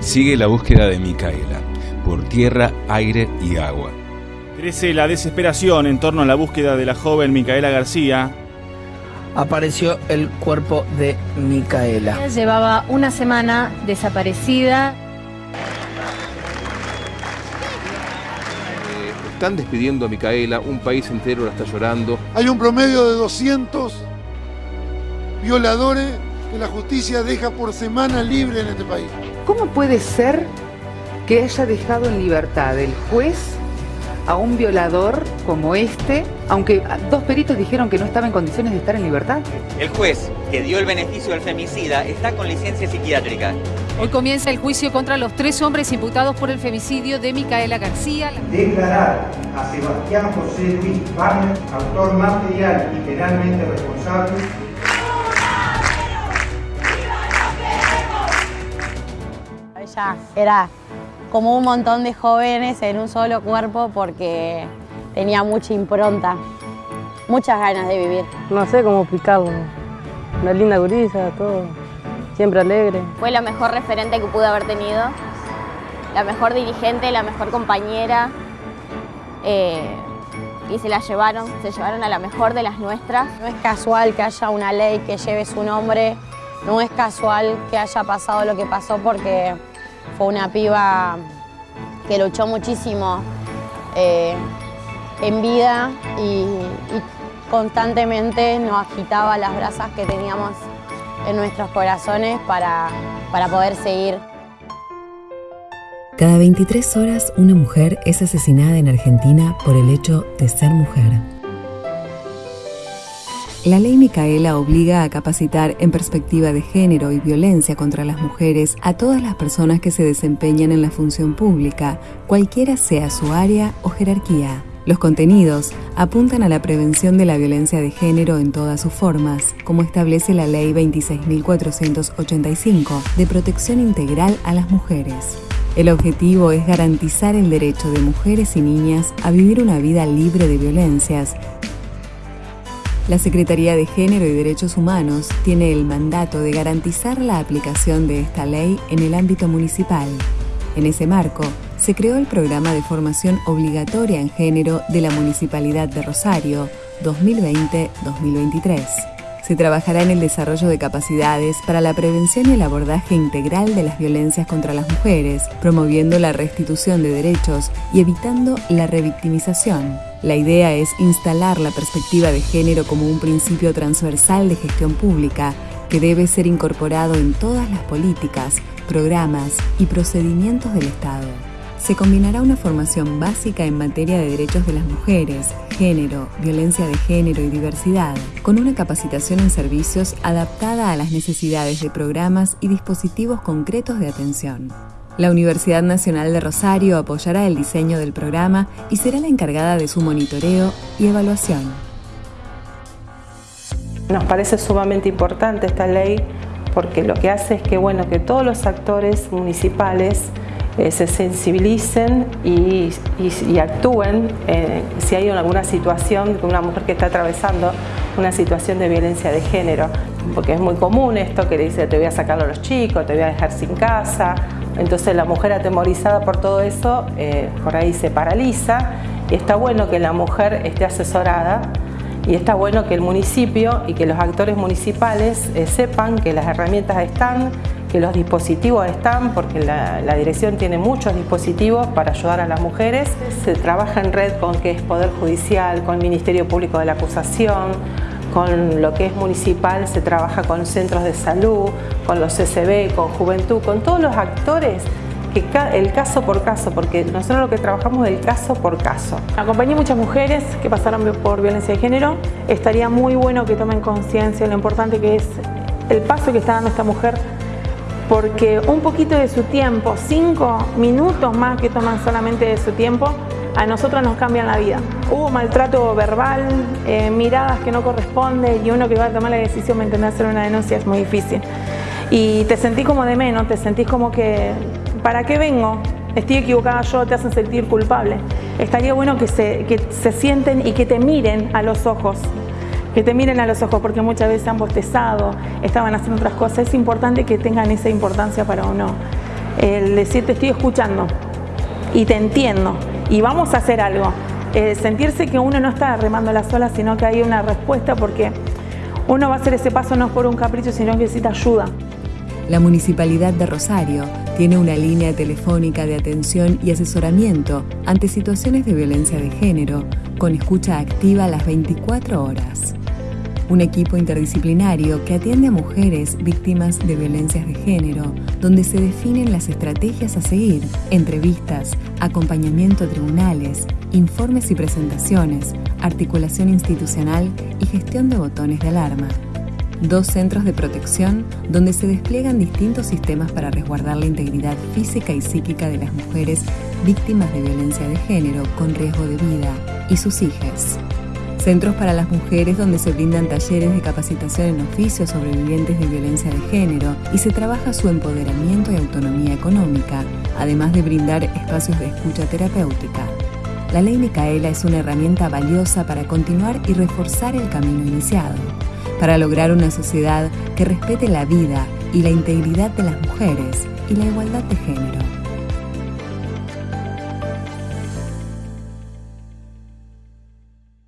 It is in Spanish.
Sigue la búsqueda de Micaela, por tierra, aire y agua. Crece la desesperación en torno a la búsqueda de la joven Micaela García. Apareció el cuerpo de Micaela. Llevaba una semana desaparecida. están despidiendo a Micaela, un país entero la está llorando. Hay un promedio de 200 violadores que la justicia deja por semana libre en este país. ¿Cómo puede ser que haya dejado en libertad el juez a un violador como este, aunque dos peritos dijeron que no estaba en condiciones de estar en libertad? El juez que dio el beneficio al femicida está con licencia psiquiátrica. Hoy comienza el juicio contra los tres hombres imputados por el femicidio de Micaela García. Declarar a Sebastián José Luis Barnes, autor material y penalmente responsable Ella era como un montón de jóvenes en un solo cuerpo porque tenía mucha impronta, muchas ganas de vivir. No sé cómo explicarlo. Una linda gurisa, todo. Siempre alegre. Fue la mejor referente que pude haber tenido, la mejor dirigente, la mejor compañera. Eh, y se la llevaron, se llevaron a la mejor de las nuestras. No es casual que haya una ley que lleve su nombre, no es casual que haya pasado lo que pasó porque fue una piba que luchó muchísimo eh, en vida y, y constantemente nos agitaba las brasas que teníamos en nuestros corazones para, para poder seguir. Cada 23 horas una mujer es asesinada en Argentina por el hecho de ser mujer. La ley Micaela obliga a capacitar en perspectiva de género y violencia contra las mujeres a todas las personas que se desempeñan en la función pública, cualquiera sea su área o jerarquía. Los contenidos apuntan a la prevención de la violencia de género en todas sus formas, como establece la Ley 26.485 de protección integral a las mujeres. El objetivo es garantizar el derecho de mujeres y niñas a vivir una vida libre de violencias. La Secretaría de Género y Derechos Humanos tiene el mandato de garantizar la aplicación de esta ley en el ámbito municipal. En ese marco, se creó el programa de formación obligatoria en género de la Municipalidad de Rosario 2020-2023. Se trabajará en el desarrollo de capacidades para la prevención y el abordaje integral de las violencias contra las mujeres, promoviendo la restitución de derechos y evitando la revictimización. La idea es instalar la perspectiva de género como un principio transversal de gestión pública que debe ser incorporado en todas las políticas, programas y procedimientos del Estado se combinará una formación básica en materia de derechos de las mujeres, género, violencia de género y diversidad, con una capacitación en servicios adaptada a las necesidades de programas y dispositivos concretos de atención. La Universidad Nacional de Rosario apoyará el diseño del programa y será la encargada de su monitoreo y evaluación. Nos parece sumamente importante esta ley porque lo que hace es que, bueno, que todos los actores municipales eh, se sensibilicen y, actúen eh, si hay alguna situación de una mujer que está atravesando una situación de violencia de género, porque es muy común esto que le dice te voy a sacar a los chicos, te voy a dejar sin casa, entonces la mujer atemorizada por todo eso eh, por ahí se paraliza y está bueno que la mujer esté asesorada y está bueno que el municipio y que los actores municipales sepan que las herramientas están, que los dispositivos están, porque la, dirección tiene muchos dispositivos para ayudar a las mujeres. Se trabaja en red con que es Poder Judicial, con el Ministerio Público de la Acusación, con lo que es municipal se trabaja con centros de salud, con los CCB, con Juventud, con todos los actores que el caso por caso, porque nosotros lo que trabajamos es el caso por caso. Acompañé muchas mujeres que pasaron por violencia de género. Estaría muy bueno que tomen conciencia de lo importante que es el paso que está dando esta mujer porque un poquito de su tiempo, cinco minutos más que toman solamente de su tiempo, a nosotros nos cambian la vida. Hubo maltrato verbal, eh, miradas que no corresponden y uno que va a tomar la decisión de hacer una denuncia es muy difícil. Y te sentís como de menos, te sentís como que, ¿para qué vengo? Estoy equivocada yo, te hacen sentir culpable. Estaría bueno que se, que se sienten y que te miren a los ojos que te miren a los ojos porque muchas veces han bostezado, estaban haciendo otras cosas. Es importante que tengan esa importancia para uno el decirte estoy escuchando y te entiendo y vamos a hacer algo. Eh, sentirse que uno no está remando la sola, sino que hay una respuesta porque uno va a hacer ese paso no por un capricho, sino que necesita ayuda. La Municipalidad de Rosario tiene una línea telefónica de atención y asesoramiento ante situaciones de violencia de género con escucha activa las 24 horas un equipo interdisciplinario que atiende a mujeres víctimas de violencias de género, donde se definen las estrategias a seguir, entrevistas, acompañamiento a tribunales, informes y presentaciones, articulación institucional y gestión de botones de alarma. Dos centros de protección donde se despliegan distintos sistemas para resguardar la integridad física y psíquica de las mujeres víctimas de violencia de género con riesgo de vida y sus hijas centros para las mujeres donde se brindan talleres de capacitación en oficios sobrevivientes de violencia de género y se trabaja su empoderamiento y autonomía económica, además de brindar espacios de escucha terapéutica. La ley Micaela es una herramienta valiosa para continuar y reforzar el camino iniciado, para lograr una sociedad que respete la vida y la integridad de las mujeres y la igualdad de género.